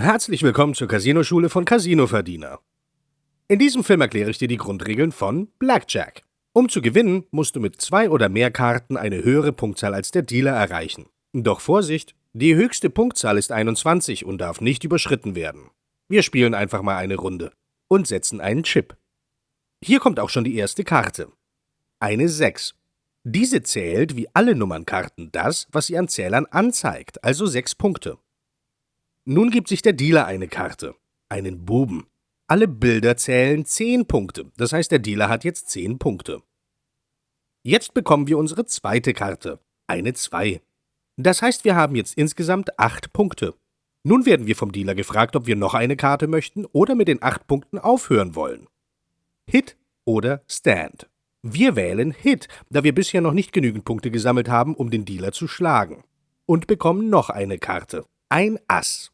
Herzlich willkommen zur Casino-Schule von Casino Verdiener. In diesem Film erkläre ich dir die Grundregeln von Blackjack. Um zu gewinnen, musst du mit zwei oder mehr Karten eine höhere Punktzahl als der Dealer erreichen. Doch Vorsicht, die höchste Punktzahl ist 21 und darf nicht überschritten werden. Wir spielen einfach mal eine Runde und setzen einen Chip. Hier kommt auch schon die erste Karte. Eine 6. Diese zählt wie alle Nummernkarten das, was sie an Zählern anzeigt, also 6 Punkte. Nun gibt sich der Dealer eine Karte, einen Buben. Alle Bilder zählen 10 Punkte, das heißt, der Dealer hat jetzt 10 Punkte. Jetzt bekommen wir unsere zweite Karte, eine 2. Das heißt, wir haben jetzt insgesamt 8 Punkte. Nun werden wir vom Dealer gefragt, ob wir noch eine Karte möchten oder mit den 8 Punkten aufhören wollen. Hit oder Stand. Wir wählen Hit, da wir bisher noch nicht genügend Punkte gesammelt haben, um den Dealer zu schlagen. Und bekommen noch eine Karte. Ein Ass.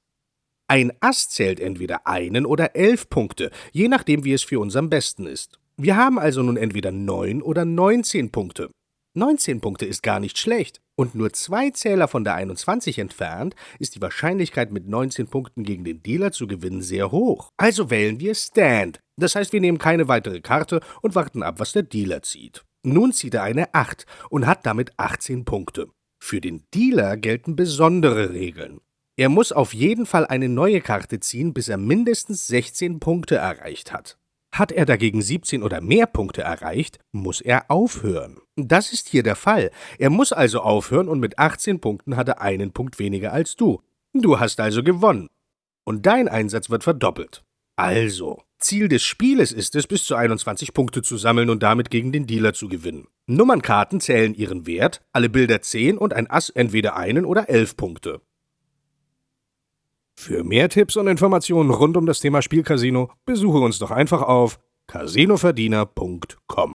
Ein Ass zählt entweder einen oder elf Punkte, je nachdem, wie es für uns am besten ist. Wir haben also nun entweder neun oder 19 Punkte. 19 Punkte ist gar nicht schlecht. Und nur zwei Zähler von der 21 entfernt ist die Wahrscheinlichkeit, mit 19 Punkten gegen den Dealer zu gewinnen, sehr hoch. Also wählen wir Stand. Das heißt, wir nehmen keine weitere Karte und warten ab, was der Dealer zieht. Nun zieht er eine 8 und hat damit 18 Punkte. Für den Dealer gelten besondere Regeln. Er muss auf jeden Fall eine neue Karte ziehen, bis er mindestens 16 Punkte erreicht hat. Hat er dagegen 17 oder mehr Punkte erreicht, muss er aufhören. Das ist hier der Fall. Er muss also aufhören und mit 18 Punkten hat er einen Punkt weniger als du. Du hast also gewonnen. Und dein Einsatz wird verdoppelt. Also, Ziel des Spieles ist es, bis zu 21 Punkte zu sammeln und damit gegen den Dealer zu gewinnen. Nummernkarten zählen ihren Wert, alle Bilder 10 und ein Ass entweder einen oder 11 Punkte. Für mehr Tipps und Informationen rund um das Thema Spielcasino besuche uns doch einfach auf casinoverdiener.com.